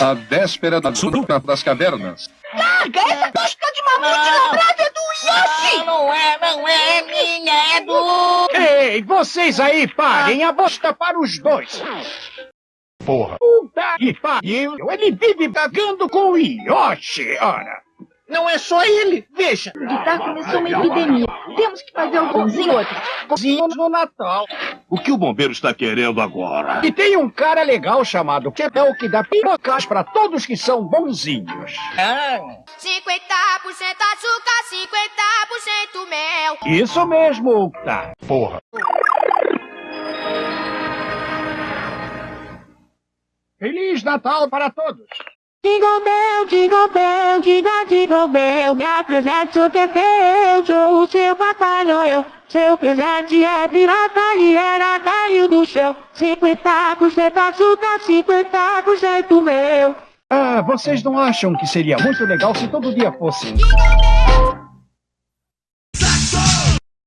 A véspera da luta das cavernas. Larga essa tosca de mamute labrada é do Yoshi! Não, não é, não é, é minha, é do... Ei, vocês aí parem a bosta para os dois. Porra. Puta que pariu, ele vive cagando com o Yoshi, ora. Não é só ele, veja. Guitar começou uma epidemia. Temos que fazer um pãozinho outro. Cozinho no Natal. O que o bombeiro está querendo agora? E tem um cara legal chamado Ketel que dá pirocas para todos que são bonzinhos. Ah, 50% açúcar, 50% mel. Isso mesmo, Octa. Porra. Feliz Natal para todos. Jingle bell, jingle bell, jingle, jingle bell, me apresento sou o seu Noel. Seu presente é pirata e era caiu do céu. 50% açúcar, 50% meu. Ah, vocês não acham que seria muito legal se todo dia fosse? Jingle bell,